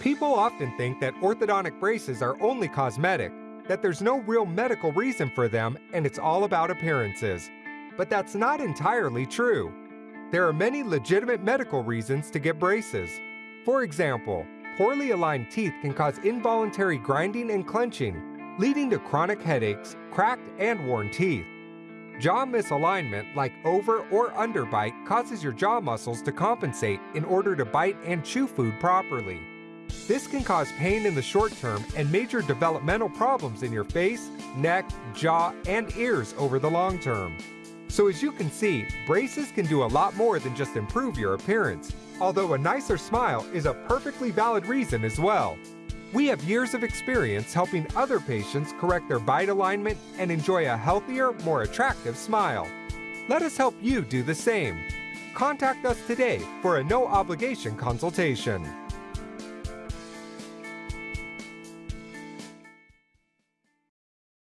People often think that orthodontic braces are only cosmetic, that there's no real medical reason for them, and it's all about appearances. But that's not entirely true. There are many legitimate medical reasons to get braces. For example, poorly aligned teeth can cause involuntary grinding and clenching, leading to chronic headaches, cracked and worn teeth. Jaw misalignment, like over or underbite, causes your jaw muscles to compensate in order to bite and chew food properly. This can cause pain in the short term and major developmental problems in your face, neck, jaw, and ears over the long term. So as you can see, braces can do a lot more than just improve your appearance, although a nicer smile is a perfectly valid reason as well. We have years of experience helping other patients correct their bite alignment and enjoy a healthier, more attractive smile. Let us help you do the same. Contact us today for a no obligation consultation.